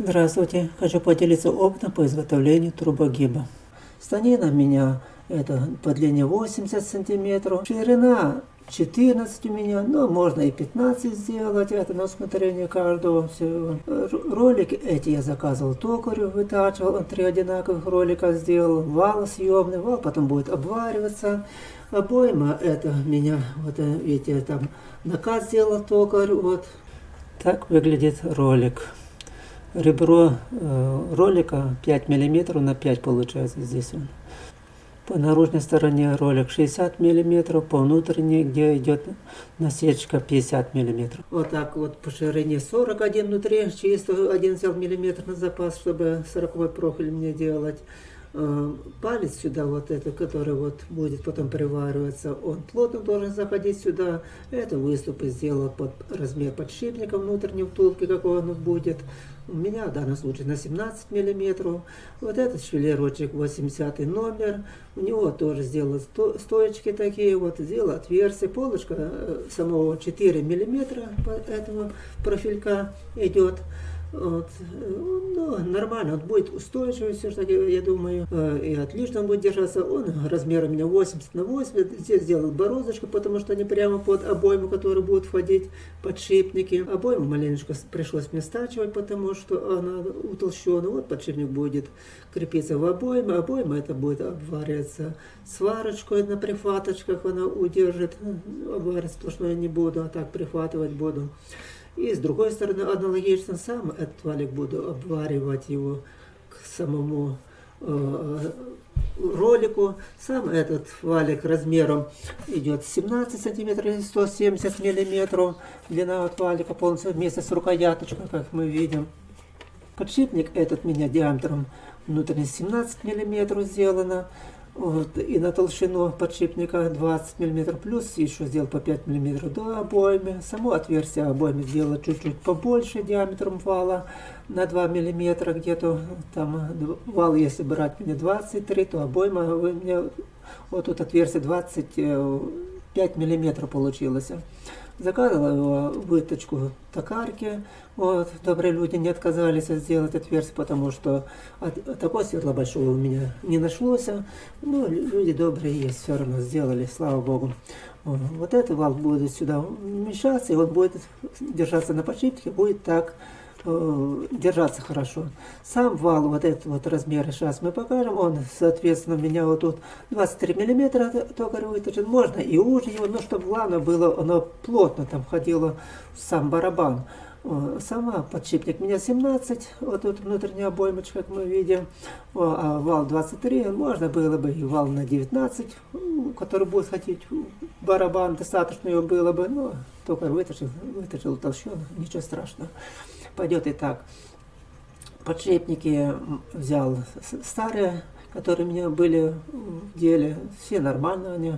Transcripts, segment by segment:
Здравствуйте! Хочу поделиться опытом по изготовлению трубогиба. Станина у меня это по длине 80 сантиметров, ширина 14 у меня, но можно и 15 сделать, это на усмотрение каждого. Все. Ролики эти я заказывал токарю, вытачивал, он три одинаковых ролика сделал, вал съемный, вал потом будет обвариваться. Обойма это меня, вот видите, там наказ сделал токарь, вот. Так выглядит ролик ребро э, ролика 5 миллиметров на 5 получается здесь он. По наружной стороне ролик 60 миллиметров, по внутренней, где идет насечка 50 миллиметров. Вот так вот по ширине 41 внутри, один взял миллиметр на запас, чтобы 40 профиль мне делать. Э, палец сюда, вот это, который вот будет потом привариваться, он плотно должен заходить сюда. Это выступы сделал под размер подшипника внутренней втулки, какой он будет. У меня в данном случае на 17 миллиметров. Вот этот швеллерочек 80 номер. У него тоже сделал сто, стоечки такие, вот сделал отверстие. Полочка э, самого 4 миллиметра этого профилька идет. Вот. Ну, нормально, он будет устойчивый все-таки, я думаю, э, и отлично он будет держаться. Он размер у меня 80 на 80, здесь сделал бороздочку, потому что они прямо под обойму, которые будут входить подшипники. Обойму маленечко пришлось мне стачивать, потому что она утолщена. Вот подшипник будет крепиться в обойме, обойма это будет обвариваться сварочкой на прихваточках, она удержит, обваривать сплошной не буду, а так прихватывать буду. И с другой стороны, аналогично сам этот валик буду обваривать его к самому э, ролику. Сам этот валик размером идет 17 сантиметров и 170 миллиметров. Длина от валика полностью вместе с рукояточкой, как мы видим. Подшипник этот меня диаметром внутренне 17 миллиметров сделано. Вот, и на толщину подшипника 20 мм, плюс еще сделал по 5 мм до обоймы. Само отверстие обоймы сделала чуть-чуть побольше диаметром вала, на 2 мм где-то. Там вал, если брать мне 23, то обойма у меня вот тут отверстие 25 мм получилось. Заказывала выточку токарки. Вот, добрые люди не отказались сделать отверстие, потому что от, такого светла большого у меня не нашлось. Но люди добрые есть, все равно сделали, слава богу. Вот этот вал будет сюда вмещаться, и он будет держаться на подшипнике, будет так Э, держаться хорошо. Сам вал, вот этот вот размер, сейчас мы покажем, он, соответственно, у меня вот тут 23 миллиметра токарь выточен, можно и уже его, но чтобы главное было, оно плотно там входило в сам барабан. Сама подшипник. Меня 17, вот тут внутренняя обоймочка, как мы видим, а вал 23, можно было бы и вал на 19, который будет хотеть барабан, достаточно его было бы, но только выточил, выточил толщину, ничего страшного. Пойдет и так. Подшипники взял старые, которые у меня были в деле, все нормально они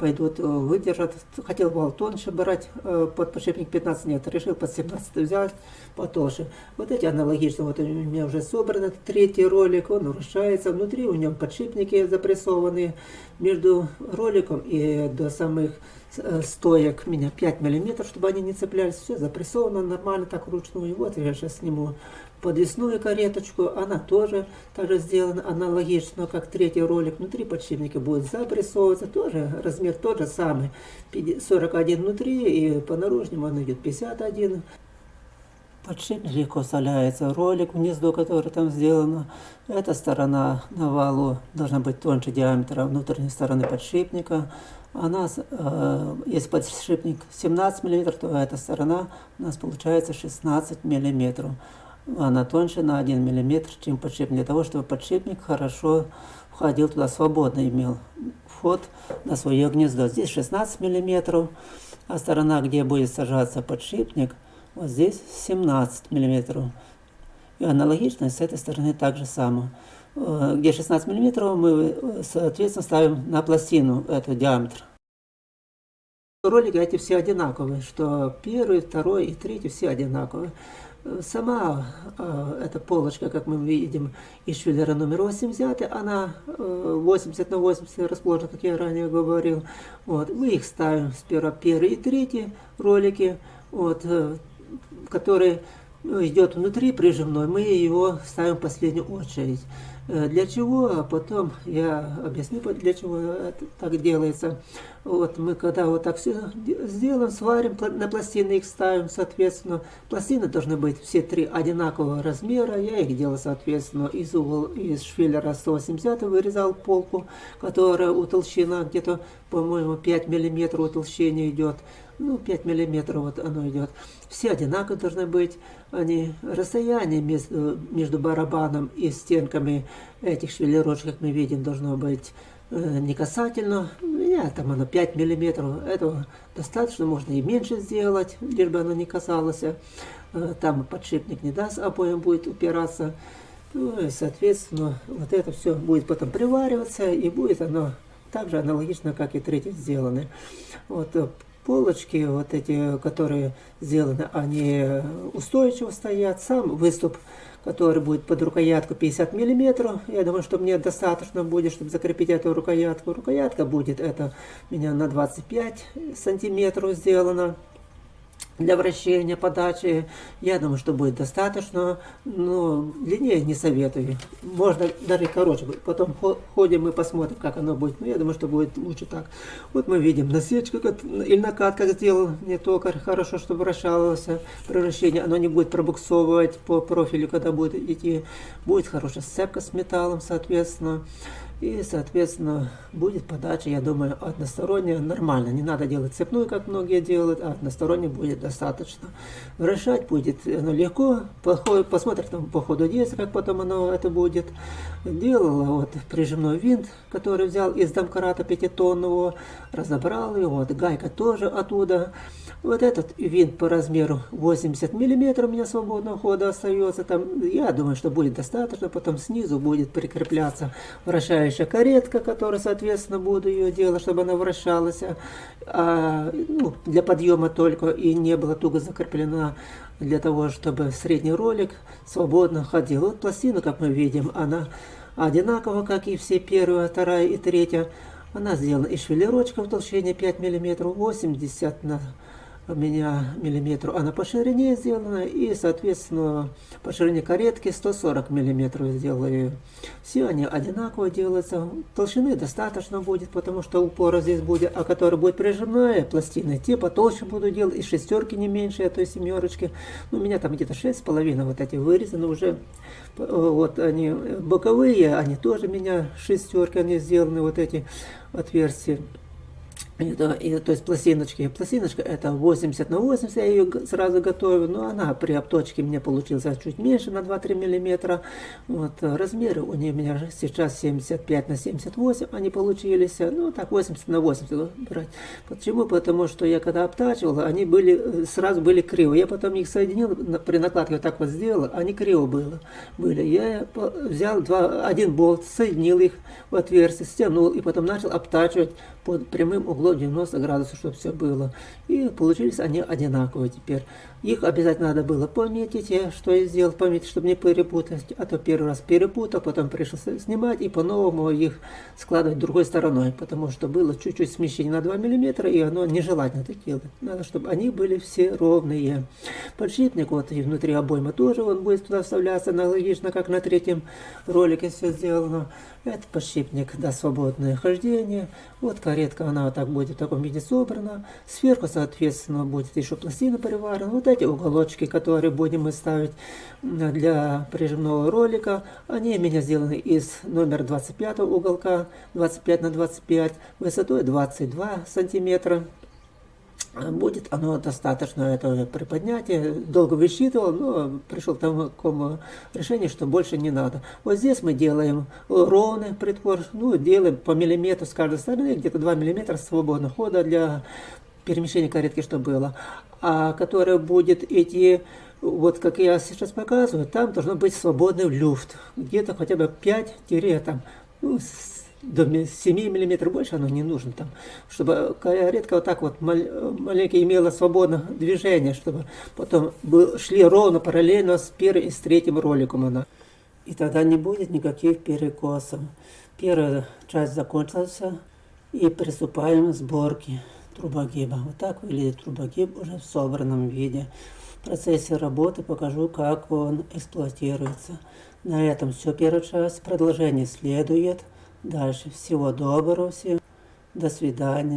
пойдут, э, выдержат. Хотел был тоньше брать, э, под подшипник 15 нет, решил под 17 взять потолще. Вот эти аналогично, вот у меня уже собран третий ролик, он вращается, внутри у него подшипники запрессованные, между роликом и до самых Э, стоек меня 5 миллиметров, чтобы они не цеплялись. Все запрессовано нормально так вручную. И вот я сейчас сниму подвесную кареточку. Она тоже также сделана аналогично, как третий ролик. Внутри подшипника будет запрессовываться. Тоже размер тот же самый. 41 внутри и по наружнему он идет 51. Подшипник легко вставляется ролик, гнездо, которое там сделано. Эта сторона на валу должна быть тоньше диаметра внутренней стороны подшипника. А у нас, э, если подшипник 17 мм, то эта сторона у нас получается 16 мм. Она тоньше на 1 мм, чем подшипник, для того, чтобы подшипник хорошо входил туда свободно, имел вход на свое гнездо. Здесь 16 мм, а сторона, где будет сажаться подшипник, вот здесь 17 мм. И аналогично с этой стороны также само. Э, где 16 мм, мы, э, соответственно, ставим на пластину этот диаметр. Ролики эти все одинаковые, что первый, второй и третий все одинаковые. Э, сама э, эта полочка, как мы видим, из швеллера номер 80, она э, 80 на 80 расположена, как я ранее говорил. Вот. Мы их ставим сперва первый и третий ролики, вот, э, которые ну, идет внутри прижимной, мы его ставим в последнюю очередь. Э, для чего? А потом я объясню, для чего так делается. Вот мы когда вот так все сделаем, сварим, на пластины их ставим, соответственно. Пластины должны быть все три одинакового размера. Я их делал, соответственно, из угол, из швеллера 180 вырезал полку, которая утолщена где-то, по-моему, 5 миллиметров утолщения идет. Ну, 5 миллиметров вот оно идет. Все одинаково должны быть. Они, расстояние между, между барабаном и стенками этих швеллерочек, как мы видим, должно быть э, не касательно. У меня там оно 5 миллиметров. Этого достаточно, можно и меньше сделать, лишь бы оно не касалось. Э, там подшипник не даст, обоим будет упираться. Ну и, соответственно, вот это все будет потом привариваться, и будет оно так же аналогично, как и третий сделаны. Вот э, полочки, вот эти, которые сделаны, они устойчиво стоят. Сам выступ, который будет под рукоятку 50 миллиметров, я думаю, что мне достаточно будет, чтобы закрепить эту рукоятку. Рукоятка будет, это у меня на 25 сантиметров сделана для вращения, подачи. Я думаю, что будет достаточно. Но длиннее не советую. Можно даже короче. Потом ходим и посмотрим, как оно будет. Но я думаю, что будет лучше так. Вот мы видим насечка или накат, как сделал не только хорошо, чтобы вращалось превращение. Оно не будет пробуксовывать по профилю, когда будет идти. Будет хорошая сцепка с металлом, соответственно. И, соответственно, будет подача, я думаю, односторонняя, нормально. Не надо делать цепную, как многие делают, а односторонне будет достаточно. Вращать будет оно легко, посмотрим там по ходу действия, как потом оно это будет. Делала вот прижимной винт, который взял из домкрата пятитонного, разобрал его, вот гайка тоже оттуда. Вот этот винт по размеру 80 мм у меня свободного хода остается. Там, я думаю, что будет достаточно. Потом снизу будет прикрепляться вращающая каретка, которая, соответственно, буду ее делать, чтобы она вращалась. А, ну, для подъема только и не была туго закреплена для того, чтобы средний ролик свободно ходил. Вот пластина, как мы видим, она одинакова, как и все первая, вторая и третья. Она сделана из швеллерочка в толщине 5 мм, 80 на меня миллиметров, она по ширине сделана, и, соответственно, по ширине каретки 140 миллиметров сделаю. Все они одинаково делаются, толщины достаточно будет, потому что упора здесь будет, а которая будет прижимная пластина, те потолще буду делать, и шестерки не меньше этой семерочки. Ну, у меня там где-то шесть с половиной вот эти вырезаны уже, вот они боковые, они тоже у меня шестерки, они сделаны, вот эти отверстия. Это, и, то есть пластиночки. Пластиночка это 80 на 80, я ее сразу готовлю, но она при обточке мне получилась чуть меньше, на 2-3 миллиметра. Вот, размеры у нее у меня сейчас 75 на 78 они получились, ну так 80 на 80 брать. Почему? Потому что я когда обтачивал, они были, сразу были криво. Я потом их соединил, при накладке вот так вот сделал, они криво было, были. Я взял два, один болт, соединил их в отверстие, стянул и потом начал обтачивать под прямым углом 90 градусов, чтобы все было. И получились они одинаковые теперь. Их обязательно надо было пометить, что я сделал, пометить, чтобы не перепутать. А то первый раз перепутал, потом пришел снимать и по-новому их складывать другой стороной, потому что было чуть-чуть смещение на 2 мм, и оно нежелательно так делать. Надо, чтобы они были все ровные. Подшипник вот и внутри обойма тоже он будет туда вставляться, аналогично, как на третьем ролике все сделано. Это подшипник даст свободное хождение. Вот каретка, она так будет в таком виде собрана. Сверху, соответственно, будет еще пластина приварена. Вот эти уголочки, которые будем мы ставить для прижимного ролика, они у меня сделаны из номер 25 уголка, 25 на 25, высотой 22 сантиметра будет оно достаточно это приподнятие. Долго высчитывал, но пришел к такому решению, что больше не надо. Вот здесь мы делаем ровный притвор, ну, делаем по миллиметру с каждой стороны, где-то 2 миллиметра свободного хода для перемещения каретки, что было. А которое будет идти, вот как я сейчас показываю, там должно быть свободный люфт. Где-то хотя бы 5 там, ну, до 7 мм больше оно не нужно там, чтобы редко вот так вот маленько имела свободное движение, чтобы потом шли ровно параллельно с первым и с третьим роликом она. И тогда не будет никаких перекосов. Первая часть закончилась, и приступаем к сборке трубогиба. Вот так выглядит трубогиб уже в собранном виде. В процессе работы покажу, как он эксплуатируется. На этом все первая часть. Продолжение следует. Дальше. Всего доброго всем. До свидания.